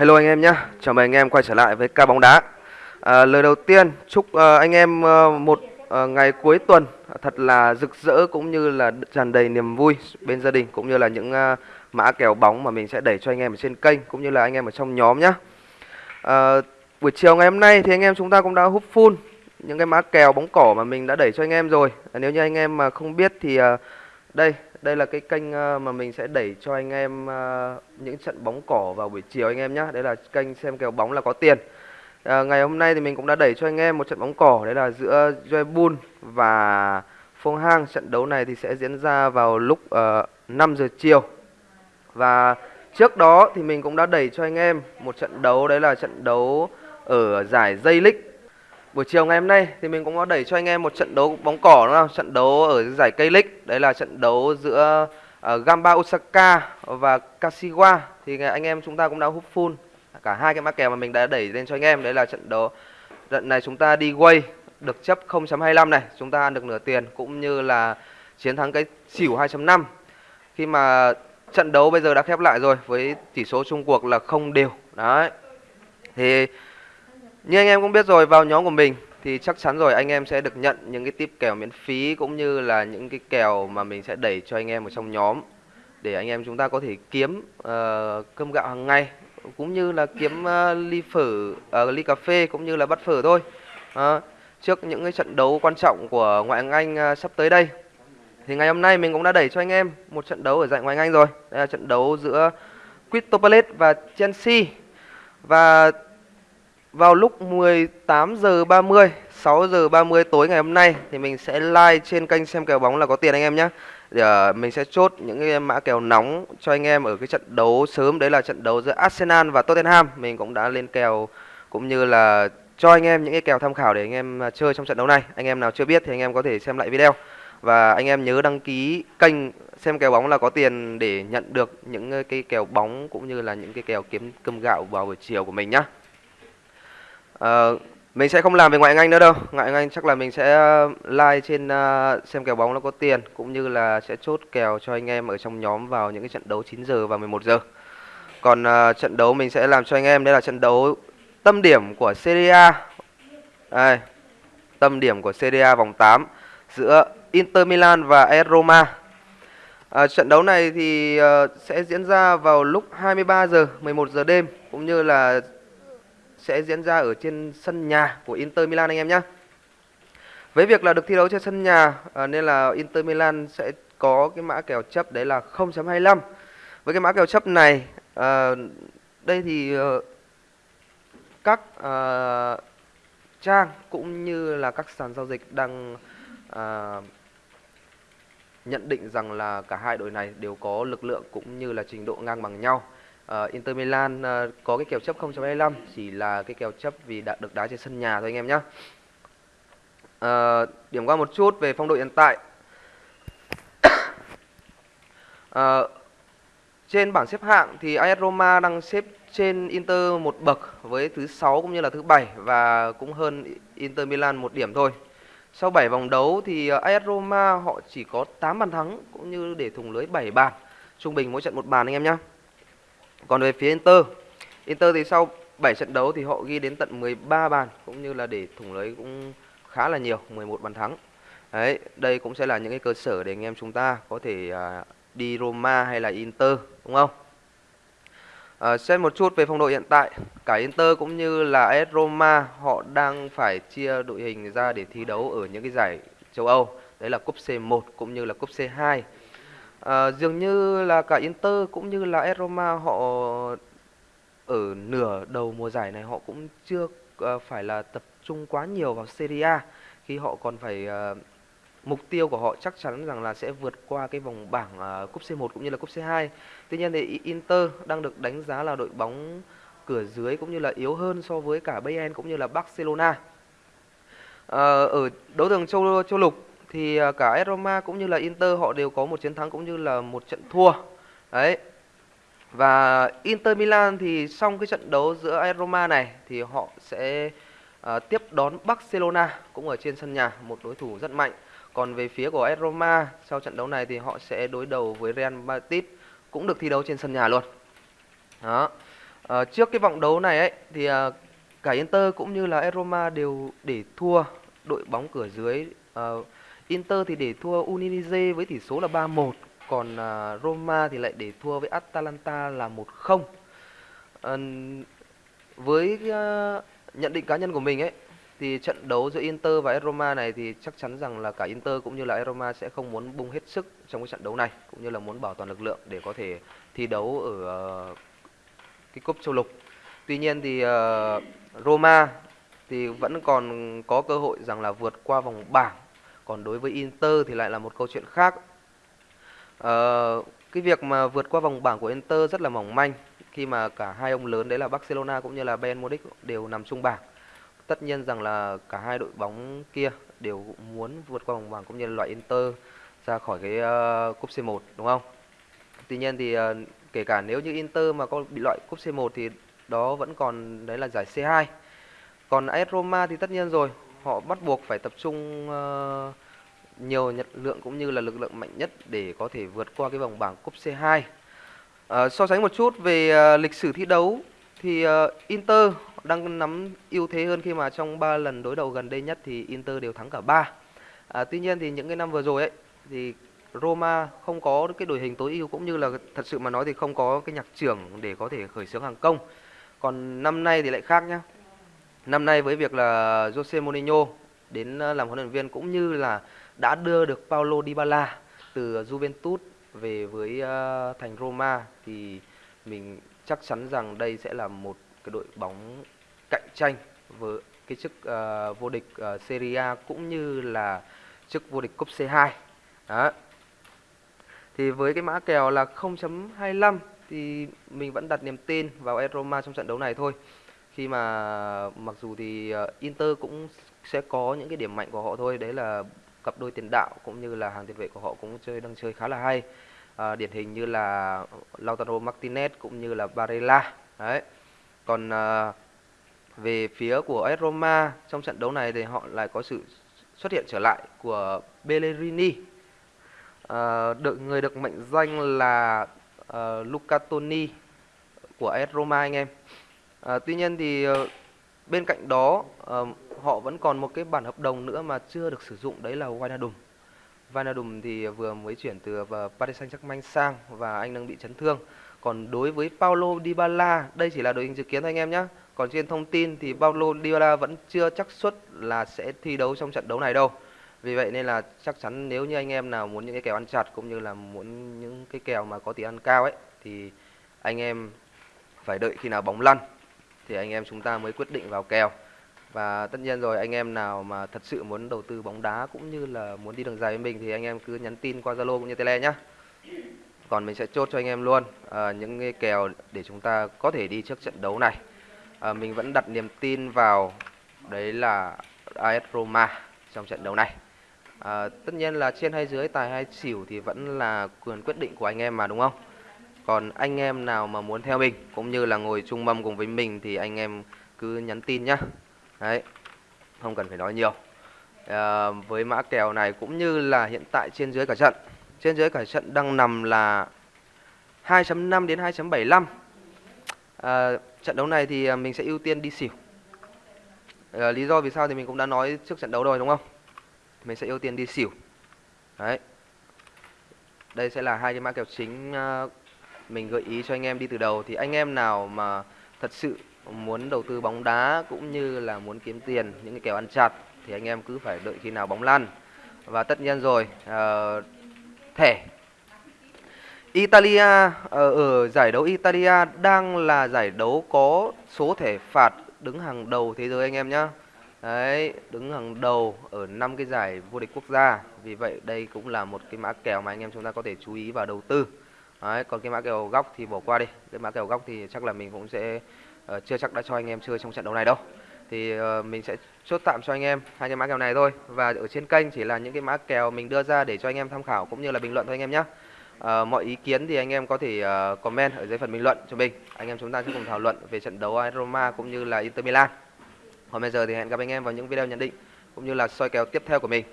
Hello anh em nhé, chào mừng anh em quay trở lại với ca bóng đá. À, lời đầu tiên chúc uh, anh em uh, một uh, ngày cuối tuần thật là rực rỡ cũng như là tràn đầy niềm vui bên gia đình cũng như là những uh, mã kèo bóng mà mình sẽ đẩy cho anh em ở trên kênh cũng như là anh em ở trong nhóm nhé. À, buổi chiều ngày hôm nay thì anh em chúng ta cũng đã hút full những cái mã kèo bóng cỏ mà mình đã đẩy cho anh em rồi. À, nếu như anh em mà không biết thì uh, đây đây là cái kênh ờ, mà mình sẽ đẩy cho anh em ờ, những trận bóng cỏ vào buổi chiều anh em nhé đây là kênh xem kèo bóng là có tiền. À, ngày hôm nay thì mình cũng đã đẩy cho anh em một trận bóng cỏ. Đấy là giữa Joebun và Phong Hang. Trận đấu này thì sẽ diễn ra vào lúc uh, 5 giờ chiều. Và trước đó thì mình cũng đã đẩy cho anh em một trận đấu. Đấy là trận đấu ở giải dây League. Buổi chiều ngày hôm nay thì mình cũng có đẩy cho anh em một trận đấu bóng cỏ đúng không? Trận đấu ở giải cây league. Đấy là trận đấu giữa uh, Gamba Osaka và Kashiwa. Thì anh em chúng ta cũng đã hút full. Cả hai cái mã kèo mà mình đã đẩy lên cho anh em Đấy là trận đấu Trận này chúng ta đi quay được chấp 0.25 này. Chúng ta ăn được nửa tiền Cũng như là chiến thắng cái xỉu 2.5 Khi mà trận đấu bây giờ đã khép lại rồi Với tỷ số chung cuộc là không đều. Đấy. Thì như anh em cũng biết rồi, vào nhóm của mình thì chắc chắn rồi anh em sẽ được nhận những cái tip kèo miễn phí cũng như là những cái kèo mà mình sẽ đẩy cho anh em ở trong nhóm để anh em chúng ta có thể kiếm uh, cơm gạo hàng ngày cũng như là kiếm uh, ly phở, uh, ly cà phê cũng như là bát phở thôi. Uh, trước những cái trận đấu quan trọng của ngoại hạng Anh uh, sắp tới đây thì ngày hôm nay mình cũng đã đẩy cho anh em một trận đấu ở giải ngoại hạng Anh rồi. Đây là trận đấu giữa Crystal Palace và Chelsea. Và vào lúc 18 giờ 30 6 giờ 30 tối ngày hôm nay thì mình sẽ live trên kênh xem kèo bóng là có tiền anh em nhé để uh, mình sẽ chốt những cái mã kèo nóng cho anh em ở cái trận đấu sớm. Đấy là trận đấu giữa Arsenal và Tottenham. Mình cũng đã lên kèo cũng như là cho anh em những cái kèo tham khảo để anh em à, chơi trong trận đấu này. Anh em nào chưa biết thì anh em có thể xem lại video. Và anh em nhớ đăng ký kênh xem kèo bóng là có tiền để nhận được những ờ, cái kèo bóng cũng như là những cái kèo kiếm cơm gạo vào buổi chiều của mình nhá. Uh, mình sẽ không làm về ngoại Anh nữa đâu. Ngoại Anh chắc là mình sẽ ờ, like trên uh, xem kèo bóng nó có tiền cũng như là sẽ chốt kèo cho anh em ở trong nhóm vào những cái trận đấu 9 giờ và 11 giờ. Còn uh, trận đấu mình sẽ làm cho anh em đây là trận đấu tâm điểm của Serie A. Đây. Tâm điểm của Serie A vòng 8 giữa Inter Milan và AS Roma. À, trận đấu này thì uh, sẽ diễn ra vào lúc 23 giờ 11 giờ đêm cũng như là sẽ diễn ra ở trên sân nhà của Inter Milan anh em nhé. Với việc là được thi đấu trên sân nhà à, nên là Inter Milan sẽ có cái mã kèo chấp đấy là 0.25. Với cái mã kèo chấp này à, đây thì ờ, các à, trang cũng như là các sàn giao dịch đang à, nhận định rằng là cả hai đội này đều có lực lượng cũng như là trình độ ngang bằng nhau uh, Inter Milan uh, có cái kèo chấp 0.25 chỉ là cái kèo chấp vì đã được đá trên sân nhà thôi anh em nhé. Uh, ờ, điểm qua một chút về phong độ hiện tại. uh, trên bảng xếp hạng thì AS Roma đang xếp trên Inter một bậc với thứ sáu cũng như là thứ bảy và cũng hơn Inter Milan một điểm thôi. Sau 7 vòng đấu thì AS Roma họ chỉ có 8 bàn thắng cũng như để thủng lưới 7 bàn, trung bình mỗi trận một bàn anh em nhé. Còn về phía Inter, Inter thì sau 7 trận đấu thì họ ghi đến tận 13 bàn cũng như là để thủng lưới cũng khá là nhiều, 11 bàn thắng. Đấy, đây cũng sẽ là những cái cơ sở để anh em chúng ta có thể à, đi Roma hay là Inter đúng không? À, xem một chút về phong độ hiện tại, cả Inter cũng như là AS Roma họ đang phải chia đội hình ra để thi đấu ở những cái giải châu Âu. Đấy là cúp C1 cũng như là cúp C2. À, dường như là cả Inter cũng như là AS Roma họ ở nửa đầu mùa giải này họ cũng chưa uh, phải là tập trung quá nhiều vào Serie A khi họ còn phải uh, mục tiêu của họ chắc chắn rằng là sẽ vượt qua cái vòng bảng uh, cúp C1 cũng như là cúp C2. Tuy nhiên thì Inter đang được đánh giá là đội bóng cửa dưới cũng như là yếu hơn so với cả Bayern cũng như là Barcelona. Uh, ở đấu trường châu châu lục thì à, cả Roma cũng như là Inter họ đều có một chiến thắng cũng như là một trận thua. Đấy. Và Inter Milan thì xong cái trận đấu giữa Roma này thì họ sẽ uh, tiếp đón Barcelona cũng ở trên sân nhà, một đối thủ rất mạnh. Còn về phía của Roma sau trận đấu này thì họ sẽ đối đầu với Real Madrid cũng được thi đấu trên sân nhà luôn. Đó. uh, trước cái vòng đấu này ấy thì uh, cả Inter cũng như là Roma đều để thua đội bóng cửa dưới uh, Inter thì để thua Udinese với tỷ số là 3-1 còn uh, Roma thì lại để thua với Atalanta là 1-0 uh, với uh, nhận định cá nhân của mình ấy thì trận đấu giữa Inter và Roma này thì chắc chắn rằng là cả Inter cũng như là Roma sẽ không muốn bung hết sức trong cái trận đấu này cũng như là muốn bảo toàn lực lượng để có thể thi đấu ở uh, cái cúp châu lục. Tuy nhiên thì uh, Roma thì vẫn còn có cơ hội rằng là vượt qua vòng bảng. Còn đối với Inter thì lại là một câu chuyện khác. à, cái việc mà vượt qua vòng bảng của Inter rất là mỏng manh khi mà cả hai ông lớn đấy là Barcelona cũng như là Bayern Munich đều nằm chung bảng tất nhiên rằng là cả hai đội bóng kia đều muốn vượt qua vòng bảng cũng như là loại Inter ra khỏi cái uh, cúp C1 đúng không? Tuy nhiên thì uh, kể cả nếu như Inter mà có bị loại cúp C1 thì đó vẫn còn đấy là giải C2. Còn AS Roma thì tất nhiên rồi, họ bắt buộc phải tập trung uh, nhiều nhật lượng cũng như là lực lượng mạnh nhất để có thể vượt qua cái vòng bảng cúp C2. Uh, ờ, so sánh một chút về uh, lịch sử thi đấu thì uh, Inter đang nắm ưu thế hơn khi mà trong 3 lần đối đầu gần đây nhất thì Inter đều thắng cả 3. À, tuy nhiên thì những cái năm vừa rồi ấy thì Roma không có cái đội hình tối ưu cũng như là thật sự mà nói thì không có cái nhạc trưởng để có thể khởi xướng hàng công. Còn năm nay thì lại khác nhá. Năm nay với việc là Jose Mourinho đến ờ, làm huấn luyện viên cũng như là đã đưa được Paulo Dybala từ Juventus về với ờ, thành Roma thì mình chắc chắn rằng đây sẽ là một cái đội bóng cạnh tranh với cái chức uh, vô địch uh, Serie A cũng như là chức vô địch cúp C2. Đó. Thì với cái mã kèo là 0.25 thì mình vẫn đặt niềm tin vào AS Roma trong trận đấu này thôi. Khi mà mặc dù thì ờ, Inter cũng sẽ có những cái điểm mạnh của họ thôi, đấy là cặp đôi tiền đạo cũng như là hàng tiền vệ của họ cũng chơi đang chơi khá là hay. À, điển hình như là Lautaro Martinez cũng như là Barella. Đấy. Còn à, về phía của AS Roma trong trận đấu này thì họ lại có sự xuất hiện trở lại của Bellerini. À, được người được mệnh danh là à, Luca Toni của AS Roma anh em. À, tuy nhiên thì ờ, bên cạnh đó ờ, họ vẫn còn một cái bản hợp đồng nữa mà chưa được sử dụng đấy là Wijnaldum. Wijnaldum thì vừa mới chuyển từ Paris Saint-Germain sang và anh đang bị chấn thương. Còn đối với Paulo Dybala, đây chỉ là đội hình dự kiến thôi anh em nhé. Còn trên thông tin thì Paulo Dybala vẫn chưa chắc suất là sẽ thi đấu trong trận đấu này đâu. Vì vậy nên là chắc chắn nếu như anh em nào muốn những cái kèo ăn chặt cũng như là muốn những cái kèo mà có tỷ ăn cao ấy thì anh em phải đợi khi nào bóng lăn thì anh em chúng ta mới quyết định vào kèo. Và tất nhiên rồi anh em nào mà thật sự muốn đầu tư bóng đá cũng như là muốn đi đường dài với mình thì anh em cứ nhắn tin qua Zalo cũng như Tele nhá. Còn mình sẽ chốt cho anh em luôn à, những cái kèo để chúng ta có thể đi trước trận đấu này. À, mình vẫn đặt niềm tin vào đấy là AS Roma trong trận đấu này. À, tất nhiên là trên hay dưới tài hay xỉu thì vẫn là quyền quyết định của anh em mà đúng không? Còn anh em nào mà muốn theo mình cũng như là ngồi chung mâm cùng với mình thì anh em cứ nhắn tin nhá. Đấy không cần phải nói nhiều. À, với mã kèo này cũng như là hiện tại trên dưới cả trận. Trên dưới cả trận đang nằm là 2.5 đến 2.75 à, ờ, trận đấu này thì ờ, mình sẽ ưu tiên đi xỉu. À, lý do vì sao thì mình cũng đã nói trước trận đấu rồi đúng không? Mình sẽ ưu tiên đi xỉu. Đấy. Đây sẽ là hai cái mã kèo chính mình gợi ý cho anh em đi từ đầu thì anh em nào mà thật sự muốn đầu tư bóng đá cũng như là muốn kiếm tiền những cái kèo ăn chặt thì anh em cứ phải đợi khi nào bóng lăn và tất nhiên rồi uh, thẻ. Italia ở, ở giải đấu Italia đang là giải đấu có số thẻ phạt đứng hàng đầu thế giới anh em nhá Đấy, đứng hàng đầu ở năm cái giải vô địch quốc gia. Vì vậy đây cũng là một cái mã kèo mà anh em chúng ta có thể chú ý và đầu tư. Đấy, còn cái mã kèo góc thì bỏ qua đi. Cái mã kèo góc thì chắc là mình cũng sẽ uh, chưa chắc đã cho anh em chơi trong trận đấu này đâu. Thì uh, mình sẽ chốt tạm cho anh em hai cái mã kèo này thôi. Và ở trên kênh chỉ là những cái mã kèo mình đưa ra để cho anh em tham khảo cũng như là bình luận thôi anh em nhé uh, ờ, mọi ý kiến thì anh em có thể uh, comment ở dưới phần bình luận cho mình. Anh em chúng ta sẽ cùng thảo luận về trận đấu Roma cũng như là Inter Milan. Còn bây giờ thì hẹn gặp anh em vào những video nhận định cũng như là soi kèo tiếp theo của mình.